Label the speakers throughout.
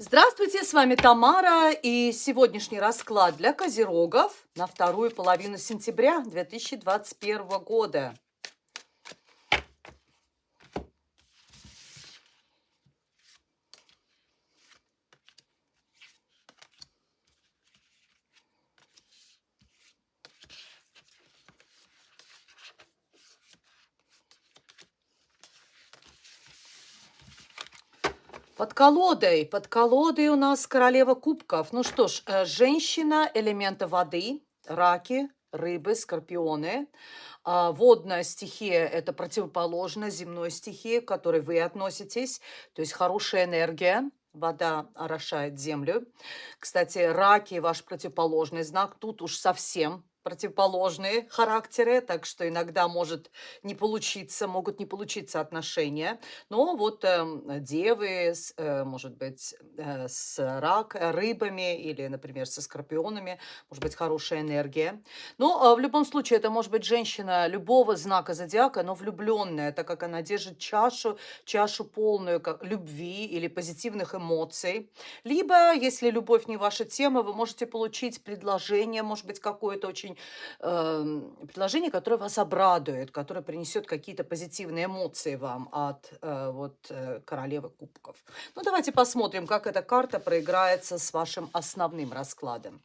Speaker 1: Здравствуйте, с вами Тамара и сегодняшний расклад для козерогов на вторую половину сентября 2021 года. Под колодой, под колодой у нас королева кубков. Ну что ж, э, женщина элемента воды, раки, рыбы, скорпионы. А, водная стихия – это противоположно земной стихии, к которой вы относитесь. То есть хорошая энергия, вода орошает землю. Кстати, раки – ваш противоположный знак. Тут уж совсем противоположные характеры, так что иногда может не получиться, могут не получиться отношения. Но вот э, девы, э, может быть, э, с рак, рыбами или, например, со скорпионами, может быть, хорошая энергия. Но э, в любом случае это может быть женщина любого знака зодиака, но влюбленная, так как она держит чашу, чашу полную как любви или позитивных эмоций. Либо, если любовь не ваша тема, вы можете получить предложение, может быть, какое-то очень э, предложение, которое вас обрадует, которое принесет какие-то позитивные эмоции вам от э, вот э, королевы кубков. Ну, давайте посмотрим, как эта карта проиграется с вашим основным раскладом.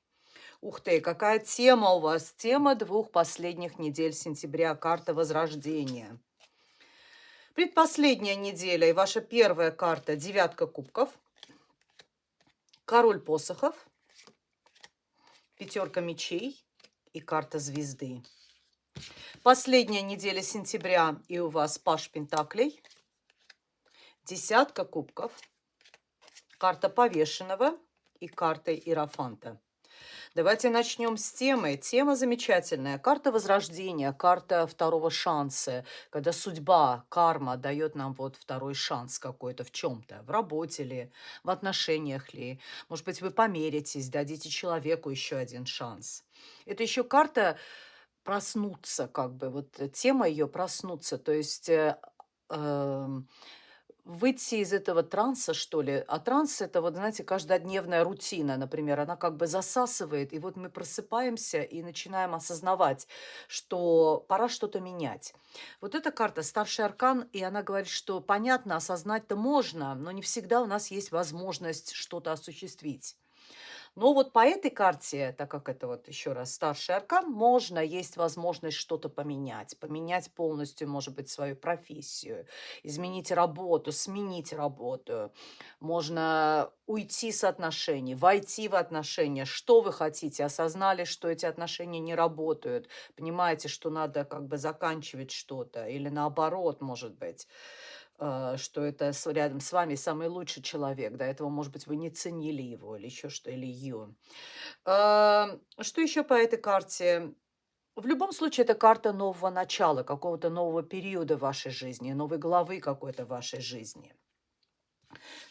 Speaker 1: Ух ты, какая тема у вас? Тема двух последних недель сентября, карта Возрождения. Предпоследняя неделя и ваша первая карта – девятка кубков, король посохов, пятерка мечей, и карта звезды. Последняя неделя сентября, и у вас Паш Пентаклей, десятка кубков, карта повешенного и карта Иерофанта. Давайте начнем с темы. Тема замечательная. Карта возрождения, карта второго шанса, когда судьба, карма дает нам вот второй шанс какой-то в чем-то, в работе ли, в отношениях ли. Может быть, вы померитесь, дадите человеку еще один шанс. Это еще карта проснуться, как бы, вот тема ее проснуться, то есть... Э, э, выйти из этого транса, что ли. А транс– это, вот, знаете, каждодневная рутина, например. Она как бы засасывает, и вот мы просыпаемся и начинаем осознавать, что пора что-то менять. Вот эта карта «Старший аркан», и она говорит, что, понятно, осознать-то можно, но не всегда у нас есть возможность что-то осуществить. Но вот по этой карте, так как это вот еще раз старший аркан, можно, есть возможность что-то поменять. Поменять полностью, может быть, свою профессию, изменить работу, сменить работу. Можно уйти с отношений, войти в отношения. Что вы хотите? Осознали, что эти отношения не работают. Понимаете, что надо как бы заканчивать что-то. Или наоборот, может быть. А, что это рядом с вами самый лучший человек. До этого, может быть, вы не ценили его или еще что, или ее. Что еще по этой карте? В любом случае, это карта нового начала, какого-то нового периода вашей жизни, новой главы какой-то вашей жизни.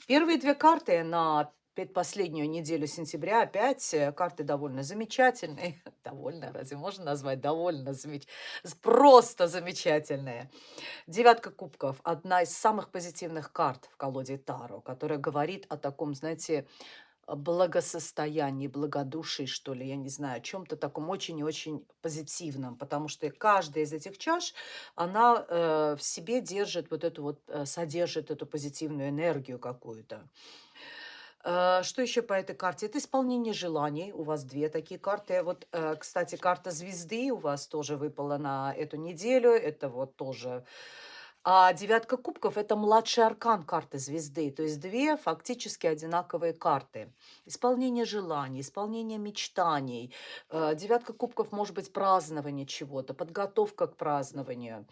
Speaker 1: Первые две карты на предпоследнюю неделю сентября опять э, карты довольно замечательные. довольно, разве можно назвать довольно замечательные? Просто замечательные. Девятка кубков – одна из самых позитивных карт в колоде Таро, которая говорит о таком, знаете, благосостоянии, благодушии, что ли, я не знаю, о чем-то таком очень и очень позитивном, потому что каждая из этих чаш, она э, в себе держит вот эту вот, э, содержит эту позитивную энергию какую-то. Э, что еще по этой карте? Это исполнение желаний. У вас две такие карты. Вот, э, кстати, карта звезды у вас тоже выпала на эту неделю. Это вот тоже... А девятка кубков – это младший аркан карты звезды. То есть две фактически одинаковые карты. Исполнение желаний, исполнение мечтаний. Э, девятка кубков может быть празднование чего-то, подготовка к празднованию.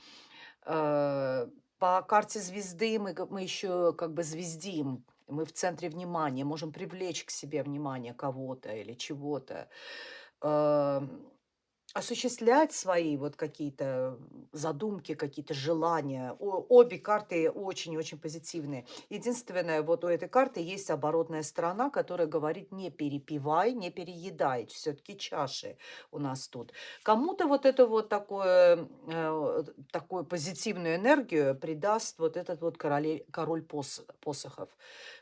Speaker 1: По карте звезды мы, мы еще как бы звездим мы в центре внимания, можем привлечь к себе внимание кого-то или чего-то. Осуществлять свои вот какие-то задумки, какие-то желания. О- обе карты очень-очень позитивные. Единственное, вот у этой карты есть оборотная сторона, которая говорит не перепивай, не переедай. Все-таки чаши у нас тут. Кому-то вот это вот такое, э, такую позитивную энергию придаст вот этот вот короле, король пос, посохов.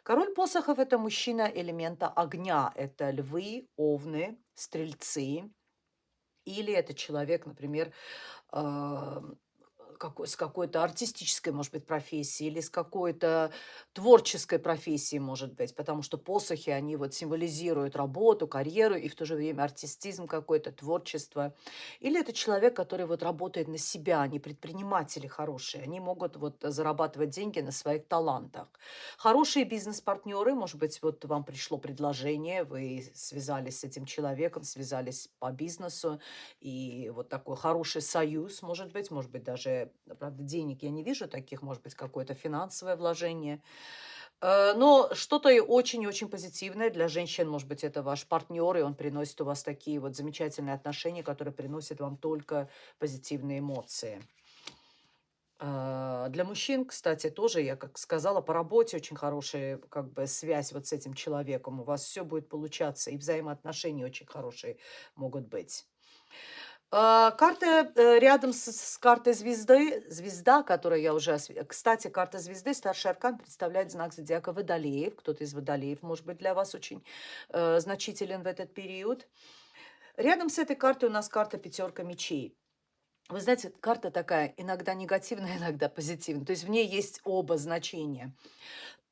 Speaker 1: Король посохов – это мужчина элемента огня. Это львы, овны, стрельцы, или это человек, например, а, какой, с какой-то артистической, может быть, профессии или с какой-то творческой профессией, может быть, потому что посохи, они вот символизируют работу, карьеру и в то же время артистизм какой-то, творчество. Или это человек, который вот работает на себя, они предприниматели хорошие, они могут вот зарабатывать деньги на своих талантах. Хорошие бизнес-партнеры, может быть, вот вам пришло предложение, вы связались с этим человеком, связались по бизнесу, и вот такой хороший союз, может быть, может быть, даже, правда, денег я не вижу таких, может быть, какое-то финансовое вложение. Э, но что-то очень-очень позитивное для женщин, может быть, это ваш партнер, и он приносит у вас такие вот замечательные отношения, которые приносят вам только позитивные эмоции. А, Для мужчин, кстати, тоже, я как сказала, по работе очень хорошая как бы связь вот с этим человеком. У вас все будет получаться, и взаимоотношения очень хорошие могут быть. А, карта, э, рядом с с картой звезды, звезда, которую я уже Кстати, карта звезды, старший аркан представляет знак зодиака Водолеев. Кто-то из Водолеев, может быть, для вас очень, э, значителен в этот период. Рядом с этой картой у нас карта пятерка мечей. Вы знаете, карта такая иногда негативная, иногда позитивная. То есть в ней есть оба значения.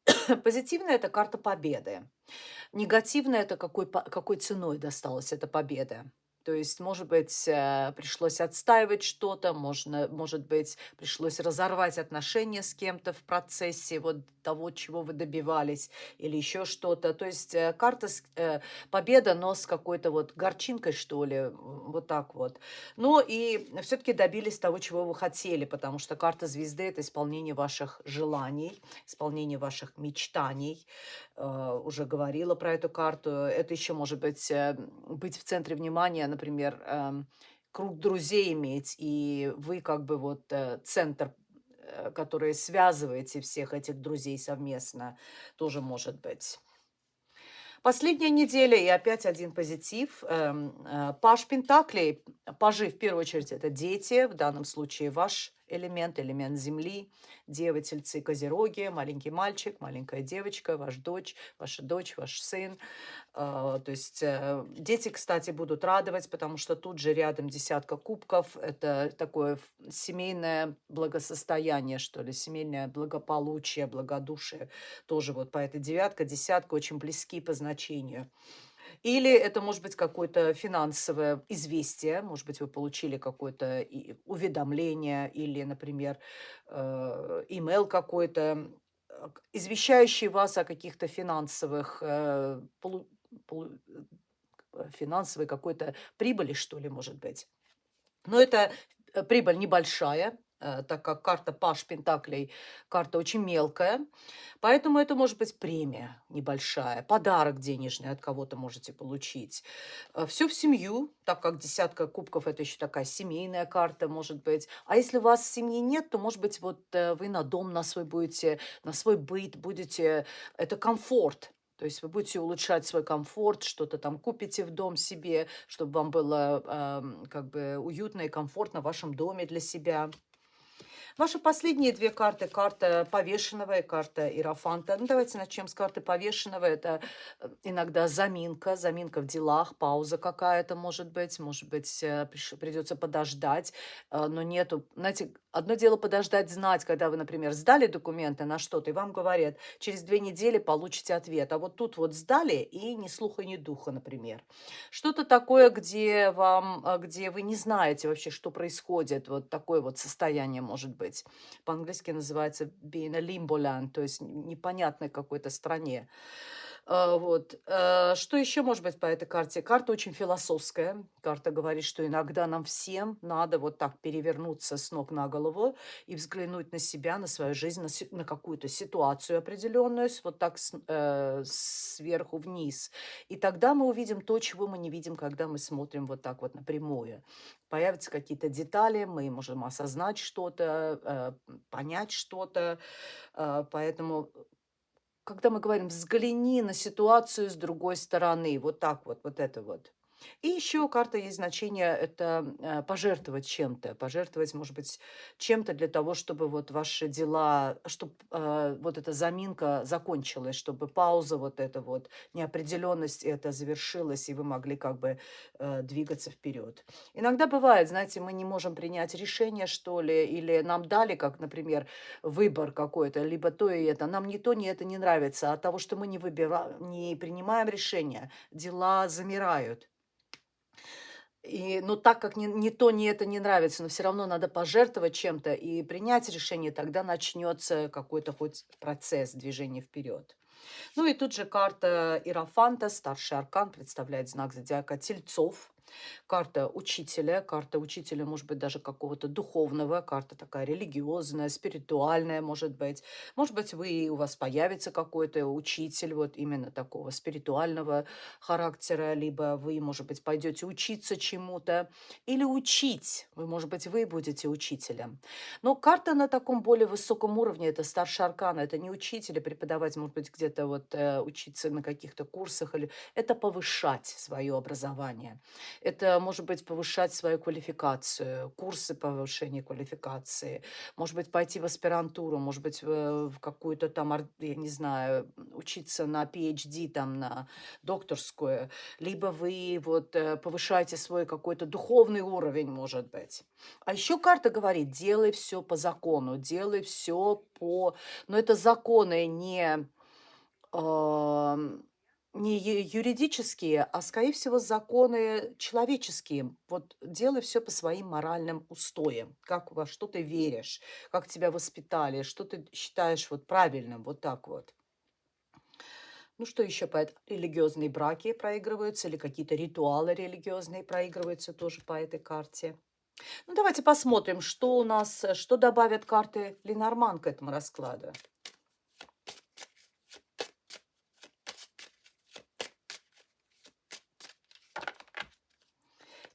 Speaker 1: Позитивная– это карта победы. Негативная– это какой, какой ценой досталась эта победа. То есть, может быть, э, пришлось отстаивать что-то, можно, может быть, пришлось разорвать отношения с кем-то в процессе вот того, чего вы добивались, или еще что-то. То есть э, карта с- э, победа, но с какой-то вот горчинкой, что ли, вот так вот. Но и все-таки добились того, чего вы хотели, потому что карта звезды– это исполнение ваших желаний, исполнение ваших мечтаний. Э, Уже говорила про эту карту. Это еще может быть э, быть в центре внимания, например, эм, круг друзей иметь, и вы как бы вот э, центр, э, который связываете всех этих друзей совместно, тоже может быть. Последняя неделя и опять один позитив. Эм, э, Паш Пентаклей, пажи в первую очередь это дети, в данном случае ваш элемент, элемент Земли, девы, тельцы, козероги, маленький мальчик, маленькая девочка, ваш дочь, ваша дочь, ваш сын. А, То есть э, дети, кстати, будут радовать, потому что тут же рядом десятка кубков. Это такое семейное благосостояние, что ли, семейное благополучие, благодушие. Тоже вот по этой девятка, десятка очень близки по значению. Или это может быть какое-то финансовое известие, может быть, вы получили какое-то уведомление или, например, э, имейл какой-то, э, извещающий вас о каких-то финансовых, э, финансовой какой-то прибыли, что ли, может быть. Но это прибыль небольшая, так как карта Паш Пентаклей, карта очень мелкая. Поэтому это может быть премия небольшая, подарок денежный от кого-то можете получить. Все в семью, так как десятка кубков– это еще такая семейная карта, может быть. А если у вас семьи нет, то, может быть, вот э, вы на дом на свой будете, на свой быт будете, это комфорт. То есть вы будете улучшать свой комфорт, что-то там купите в дом себе, чтобы вам было ам, как бы уютно и комфортно в вашем доме для себя. Ваши последние две карты, карта повешенного и карта Иерофанта. Ну, давайте начнем с карты повешенного. Это э, иногда заминка, заминка в делах, пауза какая-то может быть. Может быть, э, придется подождать, э, но нету... Знаете, одно дело подождать, знать, когда вы, например, сдали документы на что-то, и вам говорят, через две недели получите ответ. А вот тут вот сдали, и ни слуха, ни духа, например. Что-то такое, где вам, а, где вы не знаете вообще, что происходит. Вот такое вот состояние может быть. По-английски называется being a limbo land, то есть непонятной какой-то стране. А, вот. Э, что еще может быть по этой карте? Карта очень философская. Карта говорит, что иногда нам всем надо вот так перевернуться с ног на голову и взглянуть на себя, на свою жизнь, на, на какую-то ситуацию определенную, вот так с- э, сверху вниз. И тогда мы увидим то, чего мы не видим, когда мы смотрим вот так вот напрямую. Появятся какие-то детали, мы можем осознать что-то, э, понять что-то. Э, Поэтому когда мы говорим: "Взгляни на ситуацию с другой стороны". Вот так вот, вот это вот. И еще у карты есть значение- это, э, пожертвовать чем-то. Пожертвовать, может быть, чем-то для того, чтобы вот ваши дела, чтоб, э, вот эта заминка закончилась, чтобы пауза вот эта вот, неопределенность эта завершилась, и вы могли как бы, э, двигаться вперед. Иногда бывает, знаете, мы не можем принять решение, что ли, или нам дали, как, например, выбор какой-то, либо то и это. Нам ни то, ни это не нравится. От того, что мы не выбира не принимаем решения, дела замирают. И, но так как ни, ни то, ни это не нравится, но все равно надо пожертвовать чем-то и принять решение, тогда начнется какой-то хоть процесс движения вперед. Ну и тут же карта Иерофанта, старший аркан, представляет знак зодиака Тельцов. Карта учителя, карта учителя, может быть, даже какого-то духовного, карта такая религиозная, спиритуальная, может быть. Может быть, вы, у вас появится какой-то учитель вот именно такого спиритуального характера, либо вы, может быть, пойдете учиться чему-то или учить. Вы, может быть, вы будете учителем. Но карта на таком более высоком уровне, это старший аркан, это не учитель, а преподавать, может быть, где-то вот э, учиться на каких-то курсах, или это повышать свое образование. Это, может быть, повышать свою квалификацию, курсы повышения квалификации, может быть, пойти в аспирантуру, может быть, в какую-то там, я не знаю, учиться на PhD, там, на докторскую, либо вы вот э, повышаете свой какой-то духовный уровень, может быть. А еще карта говорит, делай все по закону, делай все по... Но это законы не ам, не юридические, а, скорее всего, законы человеческие. Вот делай все по своим моральным устоям, как во что ты веришь, как тебя воспитали, что ты считаешь вот правильным, вот так вот. Ну что еще по эт- религиозные браки проигрываются или какие-то ритуалы религиозные проигрываются тоже по этой карте. Ну давайте посмотрим, что у нас, э, что добавят карты Ленорман к этому раскладу.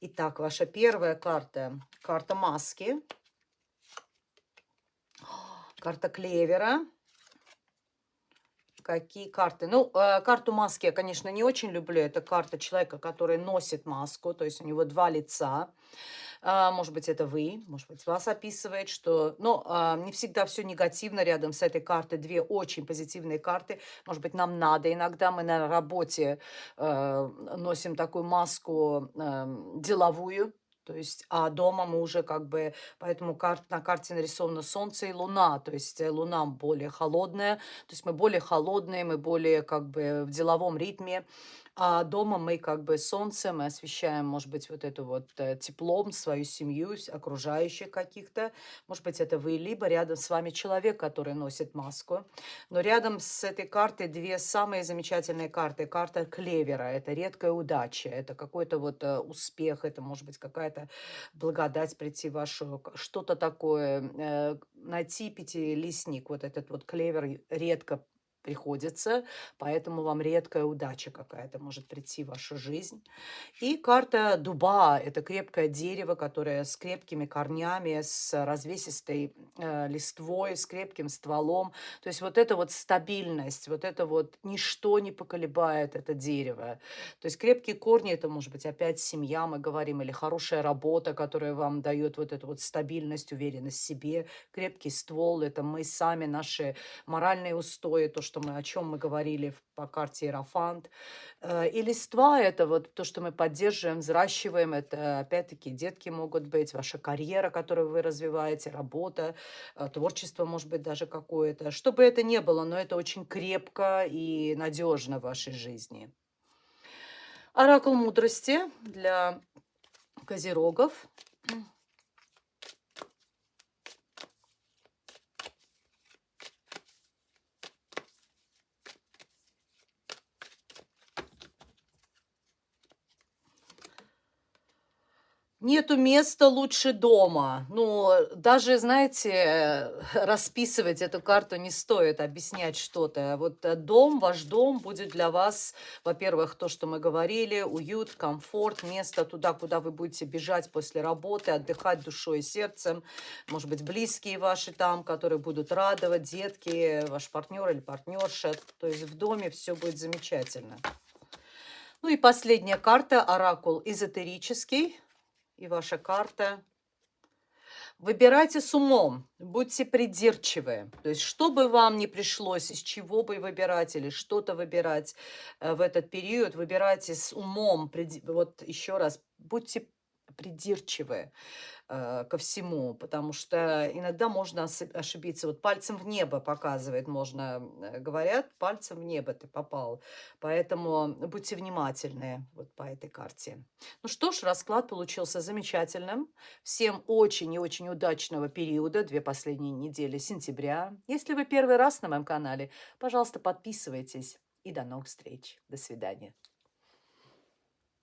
Speaker 1: Итак, ваша первая карта, карта маски, карта клевера. Какие карты? Ну, э, карту маски я, конечно, не очень люблю. Это карта человека, который носит маску, то есть у него два лица. А, может быть, это вы, может быть, вас описывает, что... Но а, не всегда все негативно рядом с этой картой. Две очень позитивные карты. Может быть, нам надо. Иногда мы на работе э, носим такую маску деловую, то есть, а дома мы уже как бы, поэтому карт, на карте нарисовано Солнце и Луна, то есть э, Луна более холодная, то есть мы более холодные, мы более как бы в деловом ритме, а дома мы как бы солнце, мы освещаем, может быть, вот эту вот э, теплом свою семью, окружающих каких-то. Может быть, это вы, либо рядом с вами человек, который носит маску. Но рядом с этой картой две самые замечательные карты. Карта клевера– это редкая удача, это какой-то вот э, успех, это может быть какая-то благодать прийти в вашу, что-то такое. э, найти пятилистник, вот этот вот клевер редко приходится, поэтому вам редкая удача какая-то может прийти в вашу жизнь. И карта дуба– это крепкое дерево, которое с крепкими корнями, с развесистой э, листвой, с крепким стволом. То есть вот эта вот стабильность, вот это вот ничто не поколебает это дерево. То есть крепкие корни– это может быть опять семья, мы говорим, или хорошая работа, которая вам дает вот эту вот стабильность, уверенность в себе. Крепкий ствол– это мы сами, наши моральные устои, то, что мы, о чем мы говорили по карте Иерофант. Э, И листва– это вот то, что мы поддерживаем, взращиваем. Это, опять-таки, детки могут быть, ваша карьера, которую вы развиваете, работа, э, творчество, может быть, даже какое-то. Что бы это ни было, но это очень крепко и надежно в вашей жизни. Оракул мудрости для козерогов. Нету места лучше дома. Ну, даже, знаете, расписывать эту карту не стоит, объяснять что-то. Вот э, дом, ваш дом будет для вас, во-первых, то, что мы говорили, уют, комфорт, место туда, куда вы будете бежать после работы, отдыхать душой и сердцем. Может быть, близкие ваши там, которые будут радовать, детки, ваш партнер или партнерша. То есть в доме все будет замечательно. Ну и последняя карта, оракул эзотерический и ваша карта. Выбирайте с умом, будьте придирчивы. То есть, что бы вам не пришлось, из чего бы выбирать или что-то выбирать э, в этот период, выбирайте с умом. Вот еще раз, будьте придирчивы э, ко всему, потому что иногда можно ошибиться. Вот пальцем в небо показывает, можно, э, говорят, пальцем в небо ты попал. Поэтому будьте внимательны вот по этой карте. Ну что ж, расклад получился замечательным. Всем очень и очень удачного периода, две последние недели сентября. Если вы первый раз на моем канале, пожалуйста, подписывайтесь. И до новых встреч. До свидания.